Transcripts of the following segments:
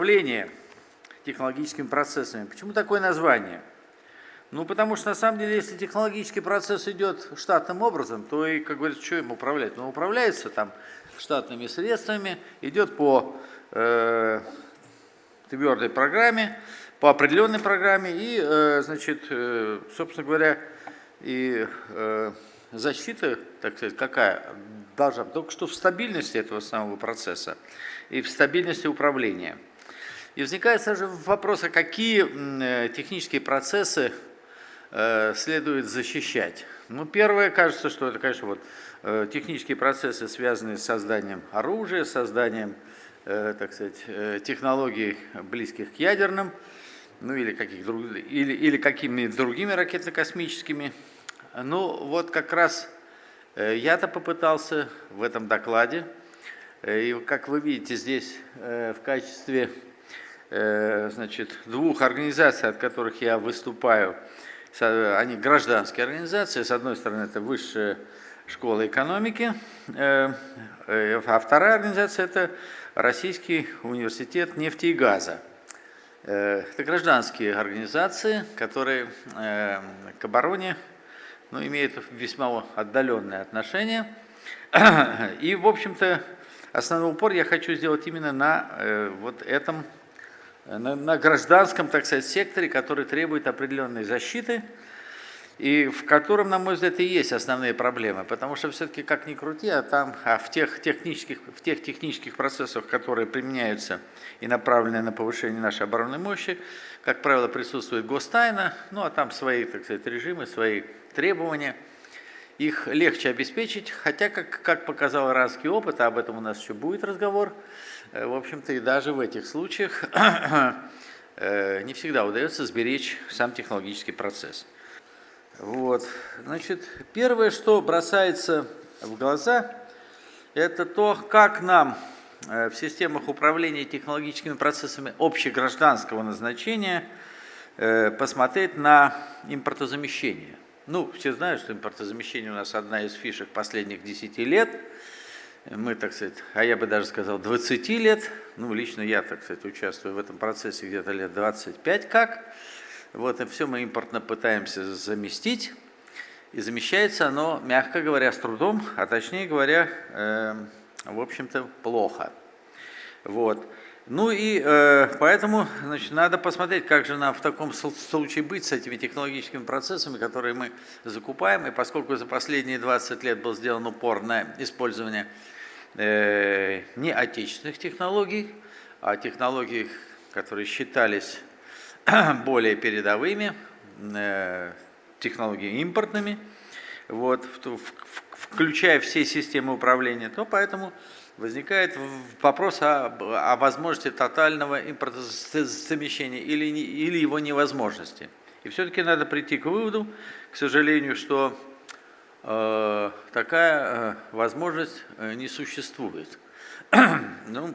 управление технологическими процессами. Почему такое название? Ну, потому что, на самом деле, если технологический процесс идет штатным образом, то и, как говорится, что им управлять? Он управляется там штатными средствами, идет по э, твердой программе, по определенной программе, и, э, значит, э, собственно говоря, и э, защита, так сказать, какая должна? Только что в стабильности этого самого процесса и в стабильности управления. И возникает сразу вопрос, а какие э, технические процессы Э, следует защищать. Ну, первое, кажется, что это, конечно, вот, э, технические процессы, связанные с созданием оружия, созданием, так сказать, технологий, близких к ядерным, ну или, каких или, или какими-то другими ракетно-космическими. Ну, вот как раз я-то попытался в этом докладе, и как вы видите здесь в качестве значит, двух организаций, от которых я выступаю, они гражданские организации, с одной стороны это высшая школа экономики, э, э, а вторая организация это Российский университет нефти и газа. Э, это гражданские организации, которые к обороне ну, имеют весьма отдаленные отношения. И, в общем-то, основной упор я хочу сделать именно на вот этом на, на гражданском, так сказать, секторе, который требует определенной защиты, и в котором, на мой взгляд, и есть основные проблемы, потому что все-таки, как ни крути, а там а в, тех технических, в тех технических процессах, которые применяются и направлены на повышение нашей оборонной мощи, как правило, присутствует гостайна, ну а там свои, так сказать, режимы, свои требования. Их легче обеспечить, хотя, как, как показал иранский опыт, а об этом у нас еще будет разговор, Э, в общем-то, и даже в этих случаях э, не всегда удается сберечь сам технологический процесс. Вот. Значит, первое, что бросается в глаза, это то, как нам э, в системах управления технологическими процессами общегражданского назначения посмотреть на импортозамещение. Ну, все знают, что импортозамещение у нас одна из фишек последних 10 лет – мы, так сказать, а я бы даже сказал 20 лет, ну, лично я, так сказать, участвую в этом процессе где-то лет 25 как, вот, и все мы импортно пытаемся заместить, и замещается оно, мягко говоря, с трудом, а точнее говоря, э, в общем-то, плохо. Вот. Ну и э, поэтому значит, надо посмотреть, как же нам в таком случае быть с этими технологическими процессами, которые мы закупаем. И поскольку за последние 20 лет был сделан упор на использование э, не отечественных технологий, а технологий, которые считались более передовыми, э, технологии импортными, вот, включая все системы управления, то поэтому возникает вопрос о, о возможности тотального импортозамещения или, или его невозможности. И все-таки надо прийти к выводу, к сожалению, что э, такая э, возможность э, не существует. ну,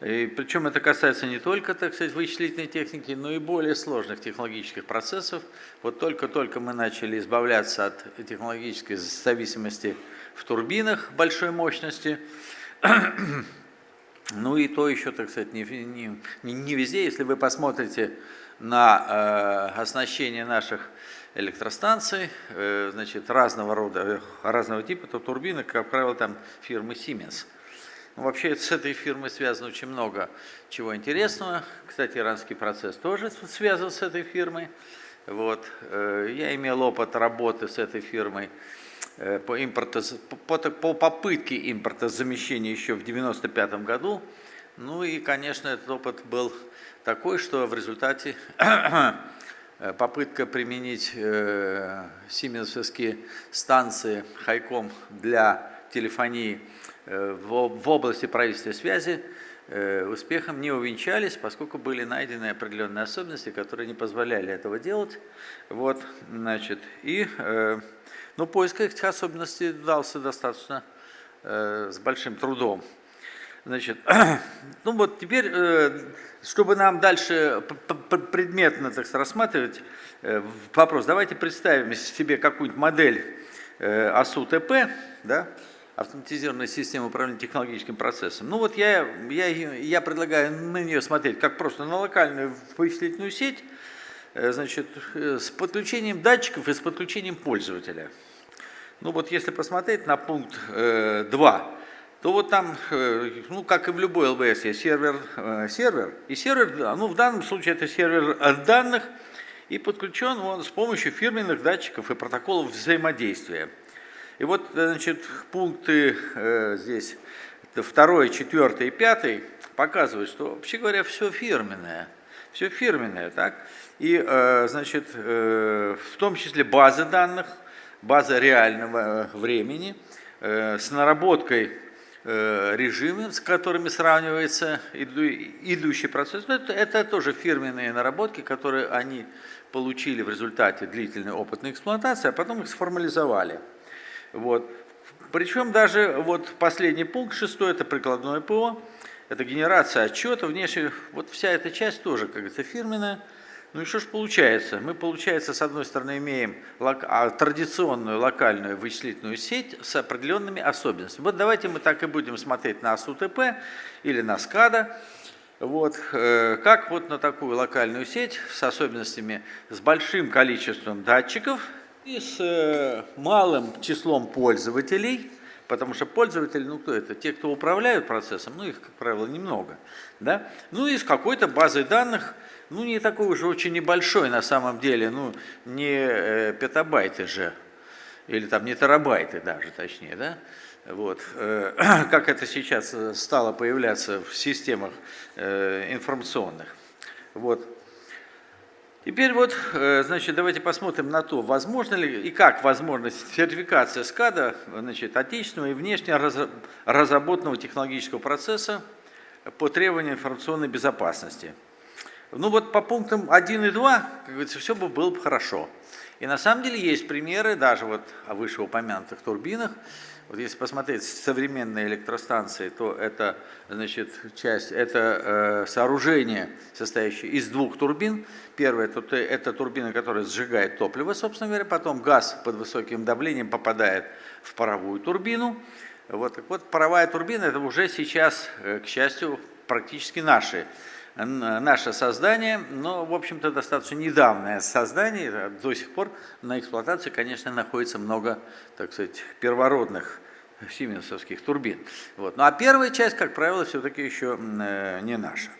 и причем это касается не только, так сказать, вычислительной техники, но и более сложных технологических процессов. Вот только-только мы начали избавляться от технологической зависимости в турбинах большой мощности. ну и то еще, так сказать, не, не, не везде. Если вы посмотрите на э, оснащение наших электростанций, э, значит, разного рода, разного типа, то турбины, как правило, там фирмы Siemens. Ну, вообще с этой фирмой связано очень много чего интересного. Кстати, иранский процесс тоже связан с этой фирмой. Вот. Э, я имел опыт работы с этой фирмой по, импорта, по, по попытке импортозамещения еще в 1995 году. Ну и, конечно, этот опыт был такой, что в результате э, попытка применить э, сименсовские станции Хайком для телефонии э, в, в области правительства связи э, успехом не увенчались, поскольку были найдены определенные особенности, которые не позволяли этого делать. Вот, значит, и э, но поиск этих особенностей дался достаточно э, с большим трудом. Значит, ну вот теперь, э, чтобы нам дальше предметно так рассматривать э, вопрос, давайте представим себе какую-нибудь модель э, АСУ-ТП, да, автоматизированная система управления технологическим процессом. Ну вот я, я, я предлагаю на нее смотреть как просто на локальную вычислительную сеть, э, значит, с подключением датчиков и с подключением пользователя. Ну вот если посмотреть на пункт э, 2, то вот там, э, ну как и в любой ЛВС, есть сервер, э, сервер, и сервер, ну в данном случае это сервер данных, и подключен он с помощью фирменных датчиков и протоколов взаимодействия. И вот, значит, пункты э, здесь, второй, четвертый и пятый, показывают, что, вообще говоря, все фирменное. Все фирменное, так? И, э, значит, э, в том числе базы данных, база реального времени, э, с наработкой э, режимы, с которыми сравнивается идущий процесс. Это, это тоже фирменные наработки, которые они получили в результате длительной опытной эксплуатации, а потом их сформализовали. Вот. Причем даже вот последний пункт, шестой, это прикладное ПО, это генерация отчета, внешне, вот вся эта часть тоже, как говорится, фирменная. Ну и что же получается? Мы, получается, с одной стороны имеем лок... а, традиционную локальную вычислительную сеть с определенными особенностями. Вот давайте мы так и будем смотреть на СУТП или на СКАДА. Вот, э, как вот на такую локальную сеть с особенностями, с большим количеством датчиков и с э, малым числом пользователей, потому что пользователи, ну кто это, те, кто управляют процессом, ну их, как правило, немного, да, ну и с какой-то базой данных, ну не такой уже очень небольшой на самом деле, ну не э, петабайты же, или там не терабайты даже, точнее, да, вот. Э, как это сейчас э, стало появляться в системах информационных. Вот. Теперь вот, значит, давайте посмотрим на то, возможно ли и как возможна сертификация СКАДа, значит, отечественного и внешне разработанного технологического процесса по требованиям информационной безопасности. Ну вот по пунктам 1 и 2, как говорится, все бы было бы хорошо. И на самом деле есть примеры, даже вот о вышеупомянутых турбинах, вот если посмотреть современные электростанции, то это, значит, часть, это э, сооружение, состоящее из двух турбин. Первое это, это турбина, которая сжигает топливо, собственно говоря, потом газ под высоким давлением попадает в паровую турбину. Вот, так вот, паровая турбина это уже сейчас, э, к счастью, практически наши наше создание, но, в общем-то, достаточно недавнее создание, до сих пор на эксплуатации, конечно, находится много, так сказать, первородных сименсовских турбин. Вот. Ну а первая часть, как правило, все-таки еще э, не наша.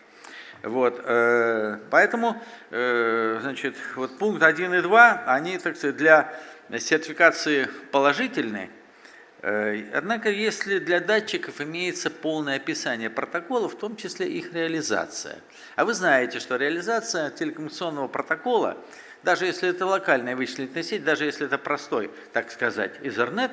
Вот, э, поэтому, э, значит, вот пункт 1 и 2, они, так сказать, для сертификации положительной, Э, однако, если для датчиков имеется полное описание протокола, в том числе их реализация. А вы знаете, что реализация телекоммуникационного протокола, даже если это локальная вычислительная сеть, даже если это простой, так сказать, Ethernet,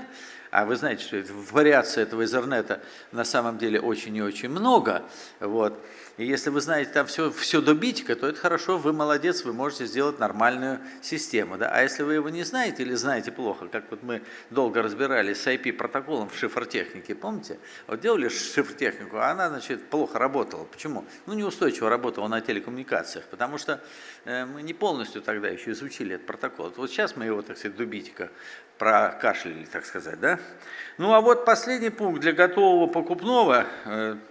а вы знаете, что вариаций этого Ethernet на самом деле очень и очень много, вот, и если вы знаете там все, все до битика, то это хорошо, вы молодец, вы можете сделать нормальную систему. Да? А если вы его не знаете или знаете плохо, как вот мы долго разбирались с IP-протоколом в шифротехнике, помните? Вот делали шифротехнику, а она, значит, плохо работала. Почему? Ну, неустойчиво работала на телекоммуникациях, потому что э, мы не полностью тогда еще изучили этот протокол. Вот сейчас мы его, так сказать, до битика прокашляли, так сказать, да? Ну, а вот последний пункт для готового покупного э, –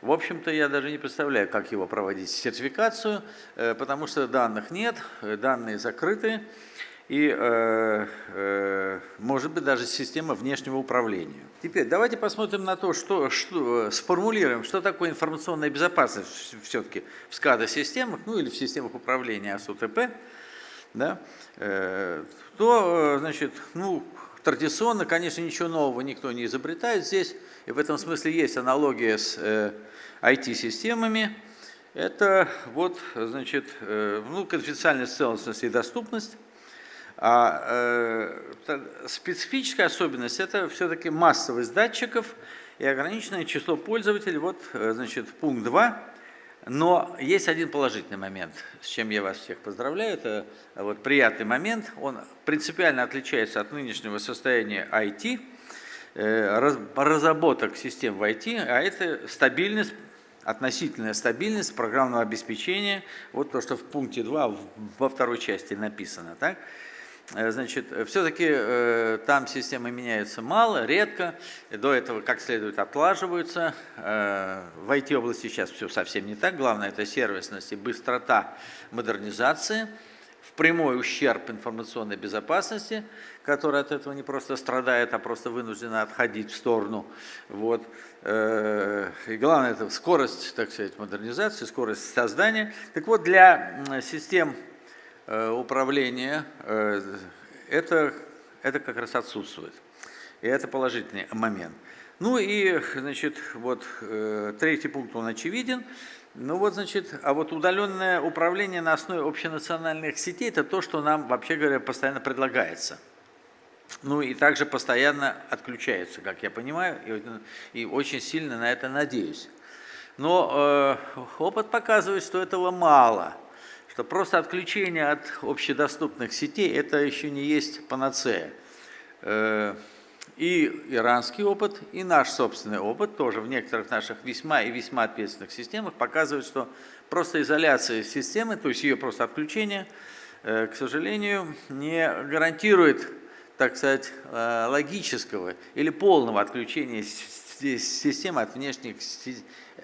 в общем-то, я даже не представляю, как его проводить, сертификацию, э, потому что данных нет, э, данные закрыты, и, э, может быть, даже система внешнего управления. Теперь давайте посмотрим на то, что, что сформулируем, что такое информационная безопасность все-таки в SCADA-системах, ну или в системах управления СУТП, да, то, значит, ну, традиционно, конечно, ничего нового никто не изобретает здесь, и в этом смысле есть аналогия с э, IT-системами. Это вот, значит, э, ну, конфиденциальность, целостность и доступность. А э, специфическая особенность – это все-таки массовость датчиков и ограниченное число пользователей. Вот, э, значит, пункт 2. Но есть один положительный момент, с чем я вас всех поздравляю. Это вот приятный момент. Он принципиально отличается от нынешнего состояния IT – Э, разработок систем в IT, а это стабильность, относительная стабильность программного обеспечения, вот то, что в пункте 2 во второй части написано. Так? Э, значит, все-таки э, там системы меняются мало, редко, до этого как следует отлаживаются. Э, в IT-области сейчас все совсем не так, главное это сервисность и быстрота модернизации, в прямой ущерб информационной безопасности, которая от этого не просто страдает, а просто вынуждена отходить в сторону. Вот. И главное это скорость, так сказать, модернизации, скорость создания. Так вот, для систем Э, управления, э, это, это как раз отсутствует. И это положительный момент. Ну и, значит, вот э, третий пункт, он очевиден. Ну вот, значит, а вот удаленное управление на основе общенациональных сетей, это то, что нам, вообще говоря, постоянно предлагается. Ну и также постоянно отключается, как я понимаю, и, и очень сильно на это надеюсь. Но э, опыт показывает, что этого мало что просто отключение от общедоступных сетей – это еще не есть панацея. Э, и иранский опыт, и наш собственный опыт тоже в некоторых наших весьма и весьма ответственных системах показывает, что просто изоляция системы, то есть ее просто отключение, э, к сожалению, не гарантирует, так сказать, э, логического или полного отключения системы от внешних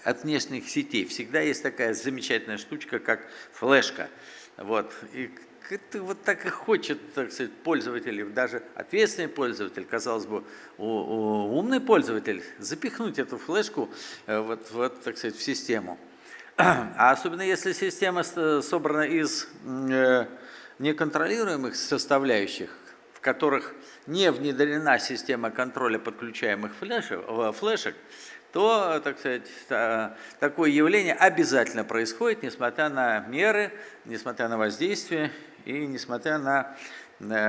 от внешних сетей. Всегда есть такая замечательная штучка, как флешка. Вот. И это вот так и хочет, так сказать, пользователь, даже ответственный пользователь, казалось бы, умный пользователь, запихнуть эту флешку э, вот, вот, так сказать, в систему. А особенно если система собрана из э, неконтролируемых составляющих, которых не внедрена система контроля подключаемых флешек, э, флешек то, так сказать, такое явление обязательно происходит, несмотря на меры, несмотря на воздействие и несмотря на,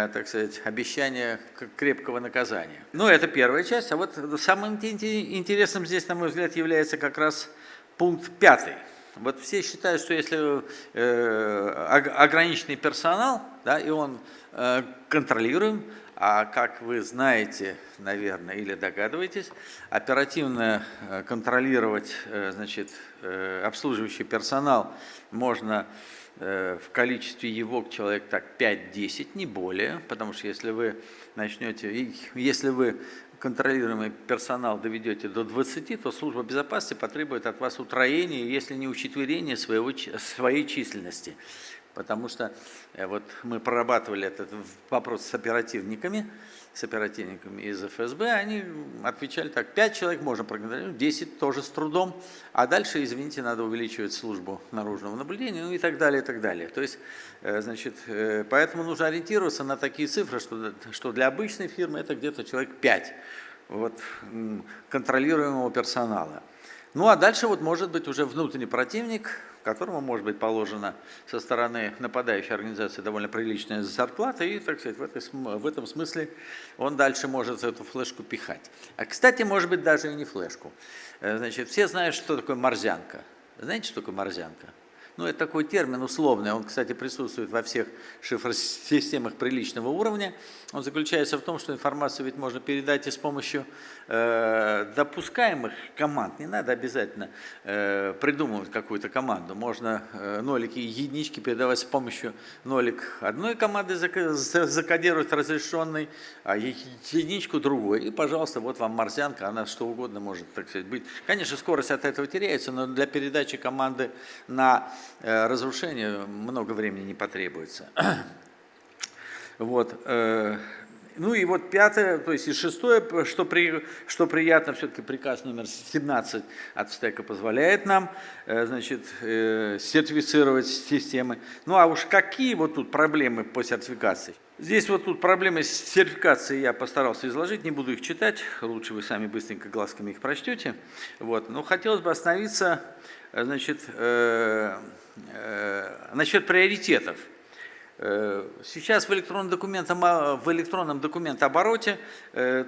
так сказать, обещание крепкого наказания. Ну, это первая часть. А вот самым интересным здесь, на мой взгляд, является как раз пункт пятый. Вот все считают, что если э, ограниченный персонал, да, и он э, контролируем, а как вы знаете, наверное, или догадываетесь, оперативно э, контролировать значит, обслуживающий персонал можно в количестве его человек так 5-10, не более, потому что если вы начнете, если вы контролируемый персонал доведете до 20, то служба безопасности потребует от вас утроения, если не учетверения своего, своей численности. Потому что э, вот мы прорабатывали этот вопрос с оперативниками, с оперативниками из ФСБ, они отвечали так, 5 человек можно проконтролировать, 10 тоже с трудом, а дальше, извините, надо увеличивать службу наружного наблюдения, ну и так далее, и так далее. То есть, э, значит, э, поэтому нужно ориентироваться на такие цифры, что, что для обычной фирмы это где-то человек 5 вот, контролируемого персонала. Ну а дальше вот может быть уже внутренний противник, которому может быть положена со стороны нападающей организации довольно приличная зарплата, и, так сказать, в, этой, в этом смысле он дальше может эту флешку пихать. А, кстати, может быть, даже и не флешку. Э, значит, все знают, что такое морзянка. Знаете, что такое морзянка? Ну, это такой термин условный, он, кстати, присутствует во всех шифросистемах приличного уровня. Он заключается в том, что информацию ведь можно передать и с помощью э, допускаемых команд. Не надо обязательно э, придумывать какую-то команду. Можно э, нолики и единички передавать с помощью нолик одной команды, закодировать разрешенный, а единичку другой. И, пожалуйста, вот вам марсианка, она что угодно может, так сказать, быть. Конечно, скорость от этого теряется, но для передачи команды на Э, разрушения много времени не потребуется. Вот. Э, ну и вот пятое, то есть и шестое, что, при, что приятно, все-таки приказ номер 17 от стека позволяет нам э, значит, сертифицировать системы. Ну а уж какие вот тут проблемы по сертификации? Здесь вот тут проблемы с сертификацией я постарался изложить, не буду их читать, лучше вы сами быстренько глазками их прочтете. Вот. Но хотелось бы остановиться значит, э, э, насчет приоритетов. Э, сейчас в электронном, документом, в электронном документообороте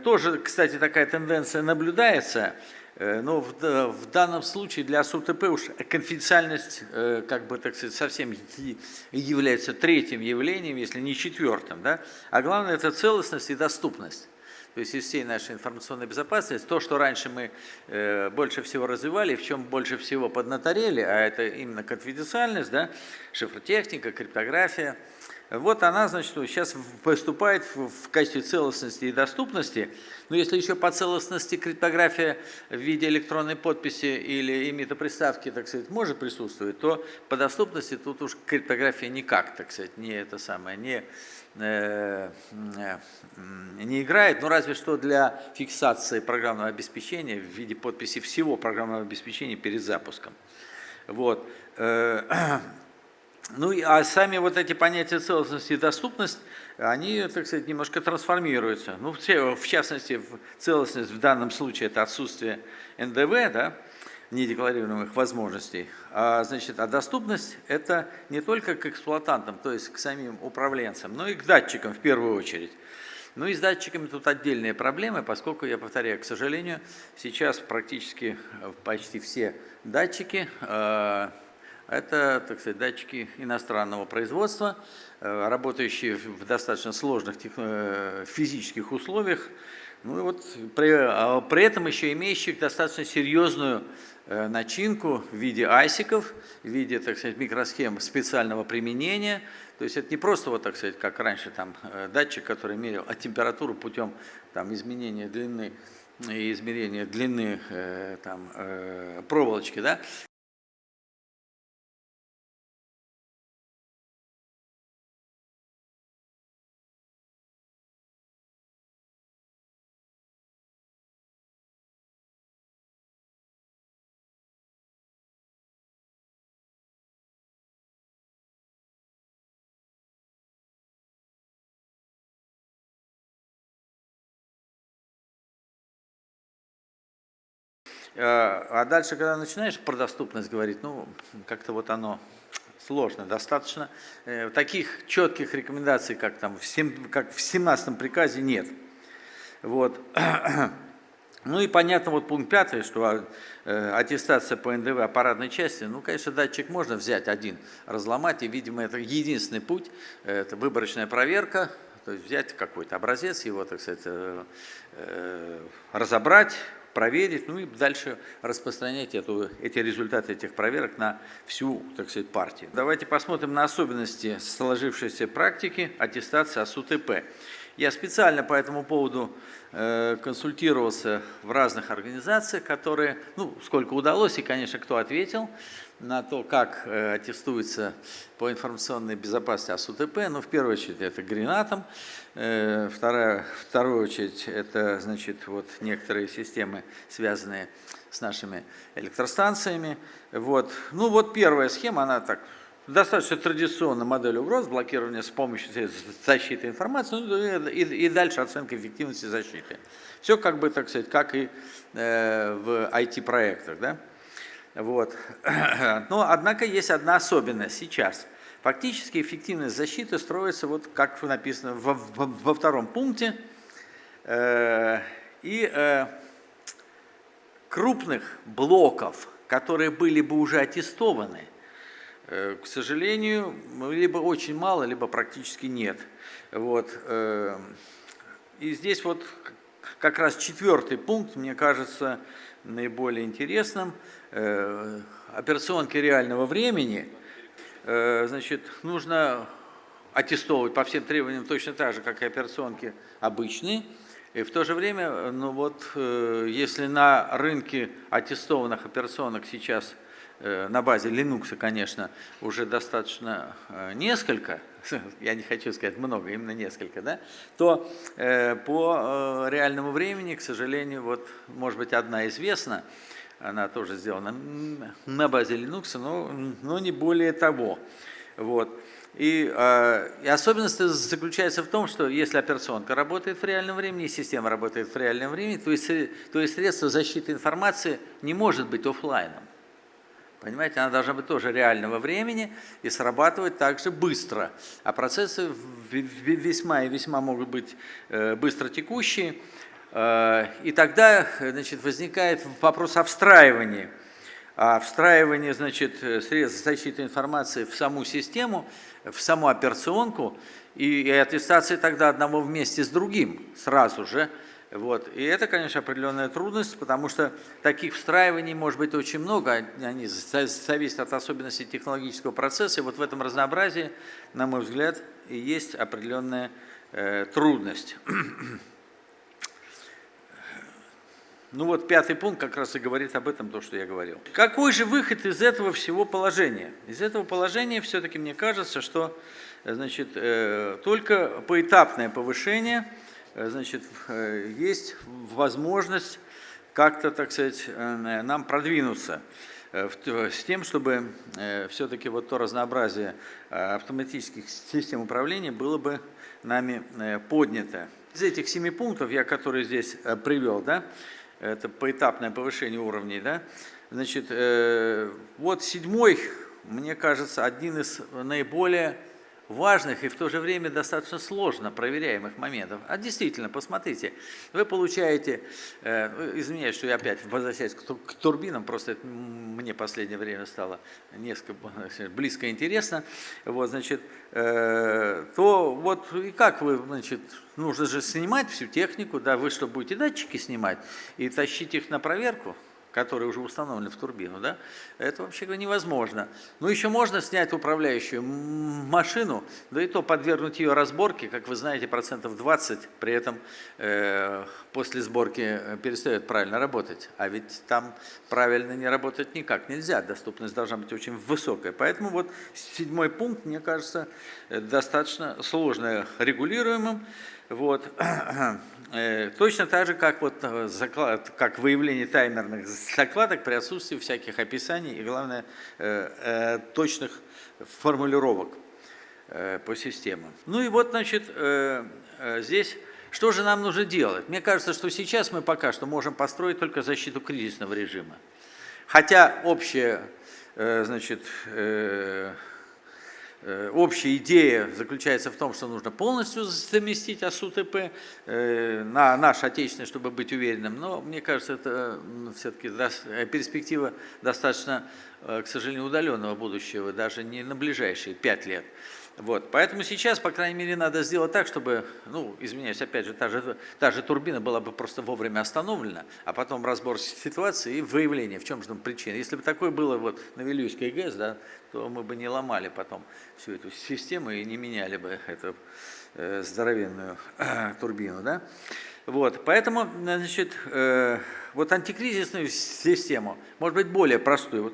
тоже, кстати, такая тенденция наблюдается, но в, в данном случае для СУТП уж конфиденциальность, как бы так сказать, совсем является третьим явлением, если не четвертым. Да? А главное это целостность и доступность то есть из всей нашей информационной безопасности, то, что раньше мы э, больше всего развивали, в чем больше всего поднаторели, а это именно конфиденциальность, да, шифротехника, криптография, Вот она, значит, сейчас поступает в качестве целостности и доступности. Но если еще по целостности криптография в виде электронной подписи или имитоприставки, так сказать, может присутствовать, то по доступности тут уж криптография никак, так сказать, не это самое, не, э, э, не играет. Ну, разве что для фиксации программного обеспечения в виде подписи всего программного обеспечения перед запуском. Вот. Э, ну, а сами вот эти понятия целостности и доступность, они, так сказать, немножко трансформируются. Ну, в частности, целостность в данном случае это отсутствие НДВ, да, недекларируемых возможностей. А, значит, а доступность это не только к эксплуатантам, то есть к самим управленцам, но и к датчикам в первую очередь. Ну и с датчиками тут отдельные проблемы, поскольку, я повторяю, к сожалению, сейчас практически почти все датчики э, это, так сказать, датчики иностранного производства, э, работающие в достаточно сложных э, физических условиях, ну и вот при, а при этом еще имеющие достаточно серьезную э, начинку в виде айсиков, в виде, так сказать, микросхем специального применения. То есть это не просто, вот, так сказать, как раньше там датчик, который мерил а температуру путем там, изменения длины и измерения длины там, проволочки, да, а дальше, когда начинаешь про доступность говорить, ну, как-то вот оно сложно достаточно. Э, таких четких рекомендаций, как, там в 7, как в 17 приказе, нет. Вот. Ну и понятно, вот пункт пятый, что э, аттестация по НДВ аппаратной части, ну, конечно, датчик можно взять один, разломать, и, видимо, это единственный путь, это выборочная проверка, то есть взять какой-то образец, его, так сказать, разобрать, проверить, ну и дальше распространять эту, эти результаты этих проверок на всю, так сказать, партию. Давайте посмотрим на особенности сложившейся практики аттестации АСУТП. Я специально по этому поводу э, консультировался в разных организациях, которые, ну, сколько удалось, и, конечно, кто ответил на то, как э, аттестуется по информационной безопасности АСУТП. Ну, в первую очередь, это Гренатом. Э, вторая, вторую очередь, это, значит, вот некоторые системы, связанные с нашими электростанциями. Вот. Ну, вот первая схема, она так достаточно традиционная модель угроз, блокирование с помощью защиты информации ну, и, и дальше оценка эффективности защиты. Все как бы, так сказать, как и э, в IT-проектах. Да? Вот. Но, однако, есть одна особенность сейчас. Фактически эффективность защиты строится, вот как написано во, во, во втором пункте, э, и э, крупных блоков, которые были бы уже аттестованы – Э, к сожалению, либо очень мало, либо практически нет. Вот. Э, и здесь вот как раз четвертый пункт, мне кажется, наиболее интересным. Э, операционки реального времени, значит, нужно аттестовывать по всем требованиям точно так же, как и операционки обычные. И в то же время, ну вот, если на рынке аттестованных операционок сейчас – Э, на базе Linux, конечно, уже достаточно э, несколько, я не хочу сказать много, именно несколько, да, то э, по реальному времени, к сожалению, вот, может быть, одна известна, она тоже сделана на базе Linux, но, но не более того. Вот. И, э, и особенность заключается в том, что если операционка работает в реальном времени, система работает в реальном времени, то есть, то есть средство защиты информации не может быть офлайном. Понимаете, она должна быть тоже реального времени и срабатывать также быстро. А процессы весьма и весьма могут быть э, быстро текущие. Э, и тогда значит, возникает вопрос о встраивании. А встраивание значит, средств защиты информации в саму систему, в саму операционку, и, и аттестация тогда одного вместе с другим сразу же – Вот. И это, конечно, определенная трудность, потому что таких встраиваний может быть очень много, они зависят от особенностей технологического процесса, и вот в этом разнообразии, на мой взгляд, и есть определенная э, трудность. Ну вот пятый пункт как раз и говорит об этом, то, что я говорил. Какой же выход из этого всего положения? Из этого положения все-таки мне кажется, что значит, э, только поэтапное повышение – Э, значит, э, есть возможность как-то, так сказать, э, нам продвинуться с тем, чтобы все-таки вот то разнообразие автоматических систем управления было бы нами поднято. Из этих семи пунктов, я которые здесь привел, да, это поэтапное повышение уровней, да, значит, вот седьмой, мне кажется, один из наиболее важных и в то же время достаточно сложно проверяемых моментов. А действительно, посмотрите, вы получаете, э, извиняюсь, что я опять возвращаюсь к, к турбинам, просто это мне последнее время стало несколько близко интересно, вот, значит, э, то вот и как вы, значит, нужно же снимать всю технику, да, вы что, будете датчики снимать и тащить их на проверку? Которые уже установлены в турбину, да, это вообще невозможно. Ну, еще можно снять управляющую машину, да и то подвергнуть ее разборке, как вы знаете, процентов 20, при этом э, после сборки э, перестает правильно работать. А ведь там правильно не работать никак нельзя, доступность должна быть очень высокая. Поэтому вот седьмой пункт, мне кажется, э, достаточно сложно регулируемым. Вот. Э, точно так же, как, вот, э, заклад, как выявление таймерных закладок при отсутствии всяких описаний и, главное, э, точных формулировок по системам. Ну и вот, значит, здесь что же нам нужно делать? Мне кажется, что сейчас мы пока что можем построить только защиту кризисного режима. Хотя общая, значит, общая идея заключается в том, что нужно полностью заместить АСУТП э, на наш отечественный, чтобы быть уверенным, но мне кажется, это все-таки э, перспектива достаточно, к сожалению, удаленного будущего, даже не на ближайшие пять лет. Вот, поэтому сейчас, по крайней мере, надо сделать так, чтобы, ну, извиняюсь, опять же, та же, та же турбина была бы просто вовремя остановлена, а потом разбор ситуации и выявление, в чем же там причина. Если бы такое было вот на Вильюйской ГЭС, да, то мы бы не ломали потом всю эту систему и не меняли бы эту э, здоровенную э, турбину, да. Вот, поэтому, значит, э, вот антикризисную систему, может быть, более простую, вот,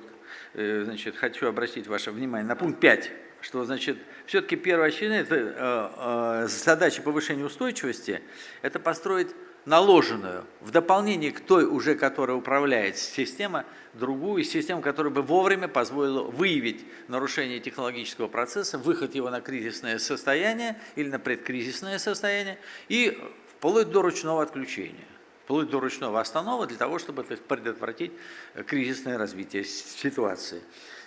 э, значит, хочу обратить ваше внимание на пункт 5 что значит, все-таки первая очередная это, э, э, задача повышения устойчивости – это построить наложенную, в дополнение к той уже, которая управляет система, другую систему, которая бы вовремя позволила выявить нарушение технологического процесса, выход его на кризисное состояние или на предкризисное состояние и вплоть до ручного отключения вплоть до ручного останова для того, чтобы предотвратить кризисное развитие ситуации.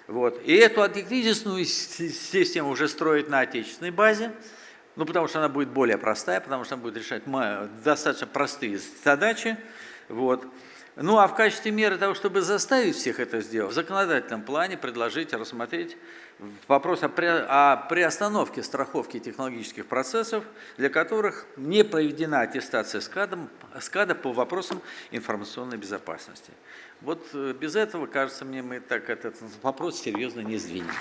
Вот. И эту антикризисную систему уже строить на отечественной базе, ну, потому что она будет более простая, потому что она будет решать достаточно простые задачи. Вот. Ну, а в качестве меры того, чтобы заставить всех это сделать, в законодательном плане предложить, рассмотреть вопрос о, при, о приостановке страховки технологических процессов, для которых не проведена аттестация СКАДа, СКАДа по вопросам информационной безопасности. Вот э, без этого, кажется мне, мы так этот вопрос серьезно не сдвинем.